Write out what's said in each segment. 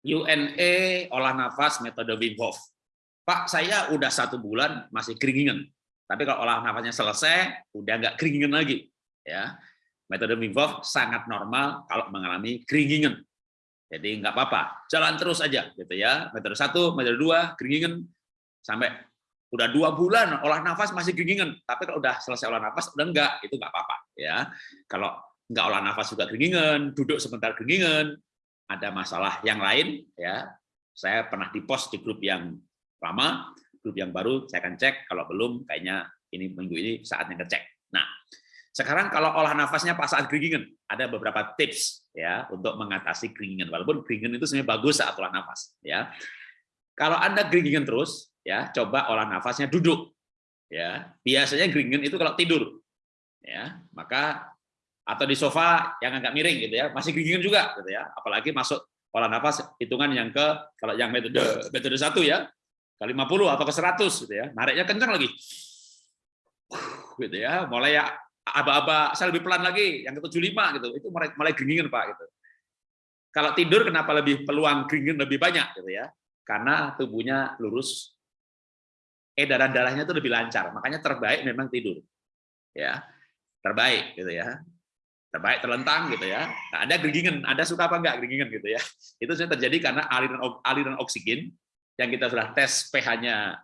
UNE olah nafas metode Wim Hof. Pak, saya udah satu bulan masih keringinan. Tapi kalau olah nafasnya selesai, udah nggak keringinan lagi. Ya, metode Wim Hof sangat normal kalau mengalami keringinan. Jadi nggak apa-apa, jalan terus aja, gitu ya. Metode satu, metode dua, keringinan sampai udah dua bulan olah nafas masih keringinan. Tapi kalau udah selesai olah nafas, udah enggak, itu nggak apa-apa, ya. Kalau nggak olah nafas juga keringinan, duduk sebentar keringinan, ada masalah yang lain ya. Saya pernah di post di grup yang lama grup yang baru saya akan cek. Kalau belum kayaknya ini minggu ini saatnya ngecek. Nah sekarang kalau olah nafasnya pas saat keringinan ada beberapa tips ya untuk mengatasi keringinan walaupun keringinan itu sebenarnya bagus saat olah nafas ya. Kalau anda keringinan terus ya coba olah nafasnya duduk ya. Biasanya keringinan itu kalau tidur ya. Maka atau di sofa yang agak miring gitu ya masih gingin juga gitu ya. Apalagi masuk olah nafas hitungan yang ke kalau yang metode metode satu ya ke 50 atau ke 100 gitu ya. Nariknya kencang lagi. Gitu ya mulai ya aba-aba saya lebih pelan lagi yang ke 75 gitu. Itu mulai mulai Pak gitu. Kalau tidur kenapa lebih peluang gingin lebih banyak gitu ya? Karena tubuhnya lurus edaran darahnya itu lebih lancar. Makanya terbaik memang tidur ya. Terbaik gitu ya terbaik terlentang gitu ya. Nah, ada geringan, ada suka apa enggak geringan gitu ya. Itu sudah terjadi karena aliran aliran oksigen yang kita sudah tes pH-nya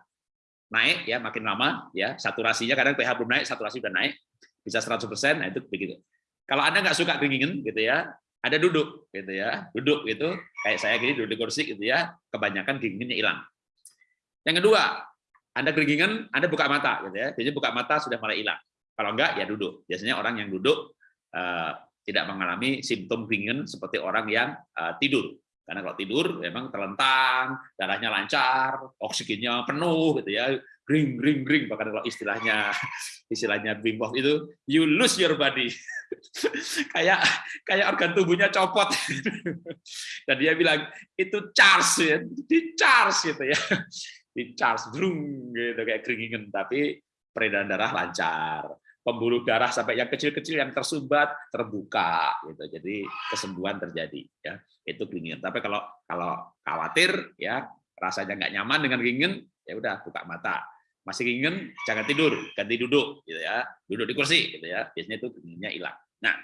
naik ya makin lama ya, saturasinya kadang pH belum naik, saturasi sudah naik bisa 100%, nah itu begitu. Kalau Anda nggak suka geringan gitu ya, ada duduk gitu ya. Duduk gitu kayak saya gini duduk di kursi gitu ya, kebanyakan geringannya hilang. Yang kedua, Anda geringan, Anda buka mata gitu ya. Biasanya buka mata sudah mulai hilang. Kalau enggak ya duduk. Biasanya orang yang duduk tidak mengalami simptom ringan seperti orang yang eh, tidur. Karena kalau tidur memang terlentang, darahnya lancar, oksigennya penuh gitu ya, ring ring ring bahkan kalau istilahnya istilahnya Wim Hof itu you lose your body. kayak kayak organ tubuhnya copot. Dan dia bilang itu charge ya, di charge gitu ya. Di charge brung gitu kayak keringingan tapi peredaran darah lancar pembuluh darah sampai yang kecil-kecil yang tersumbat terbuka gitu. Jadi kesembuhan terjadi ya. Itu keringinan. Tapi kalau kalau khawatir ya rasanya nggak nyaman dengan keringinan ya udah buka mata. Masih keringinan jangan tidur, ganti duduk gitu ya. Duduk di kursi gitu ya. Biasanya itu keringinannya hilang. Nah,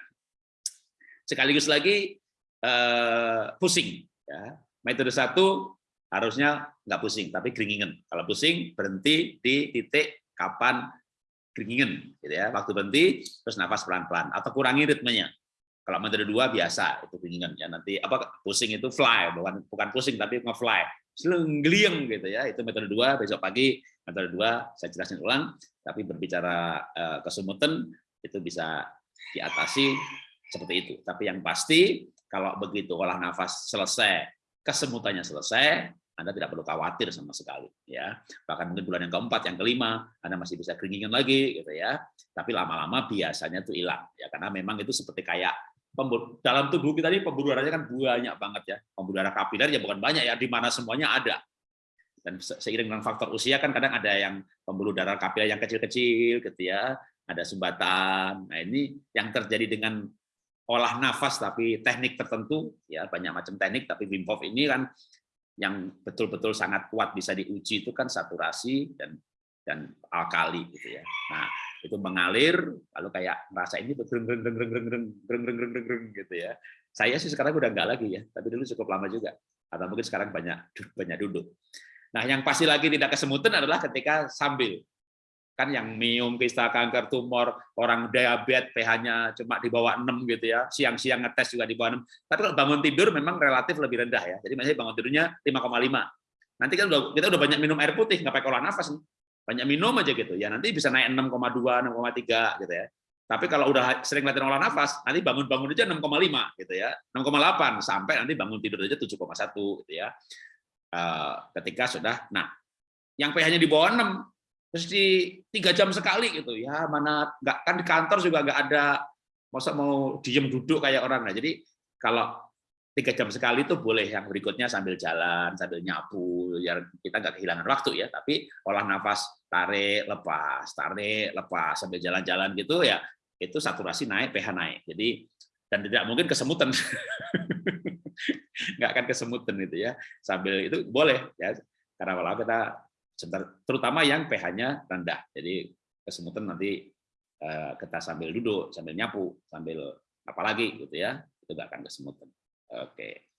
sekaligus lagi eh, pusing ya. Metode satu harusnya nggak pusing tapi keringinan. Kalau pusing berhenti di titik kapan keringingan gitu ya. Waktu berhenti terus nafas pelan-pelan. Atau kurangi ritmenya. Kalau metode dua biasa itu keringingan ya. Nanti apa pusing itu fly. Bukan bukan pusing tapi nge-fly. Selenggeliang gitu ya. Itu metode dua besok pagi metode dua saya jelasin ulang. Tapi berbicara uh, kesemutan itu bisa diatasi seperti itu. Tapi yang pasti kalau begitu olah nafas selesai kesemutannya selesai anda tidak perlu khawatir sama sekali ya. Bahkan mungkin bulan yang keempat, yang kelima, Anda masih bisa keringingan lagi gitu ya. Tapi lama-lama biasanya itu hilang ya karena memang itu seperti kayak pembuluh, dalam tubuh kita ini pembuluh darahnya kan banyak banget ya. Pembuluh darah kapiler ya bukan banyak ya, di mana semuanya ada. Dan seiring dengan faktor usia kan kadang ada yang pembuluh darah kapiler yang kecil-kecil gitu ya, ada sumbatan. Nah, ini yang terjadi dengan olah nafas tapi teknik tertentu ya banyak macam teknik tapi Wim Hof ini kan yang betul-betul sangat kuat bisa diuji itu kan saturasi dan dan alkali gitu ya. Nah, itu mengalir lalu kayak merasa ini greng greng greng greng greng gitu ya. Saya sih sekarang udah enggak lagi ya, tapi dulu cukup lama juga. Atau mungkin sekarang banyak banyak duduk. Nah, yang pasti lagi tidak kesemutan adalah ketika sambil kan yang miom, kista, kanker, tumor, orang diabetes, pH-nya cuma di bawah 6 gitu ya, siang-siang ngetes juga di bawah 6. Tapi kalau bangun tidur memang relatif lebih rendah ya. Jadi misalnya bangun tidurnya 5,5. Nanti kan kita udah banyak minum air putih, nggak pakai olah nafas. Banyak minum aja gitu. Ya nanti bisa naik 6,2, 6,3 gitu ya. Tapi kalau udah sering latihan olah nafas, nanti bangun-bangun aja 6,5 gitu ya. 6,8 sampai nanti bangun tidur aja 7,1 gitu ya. Eh, ketika sudah nah yang pH-nya di bawah 6 di tiga jam sekali gitu. Ya mana nggak kan di kantor juga nggak ada masa mau diem duduk kayak orang. Nah jadi kalau tiga jam sekali itu boleh yang berikutnya sambil jalan sambil nyapu ya kita nggak kehilangan waktu ya. Tapi olah nafas tarik lepas tarik lepas sambil jalan-jalan gitu ya itu saturasi naik pH naik. Jadi dan tidak mungkin kesemutan. Nggak akan kesemutan itu ya. Sambil itu boleh ya karena kalau kita terutama yang pH-nya rendah. Jadi kesemutan nanti eh, kita sambil duduk sambil nyapu sambil apalagi gitu ya itu nggak akan kesemutan. Oke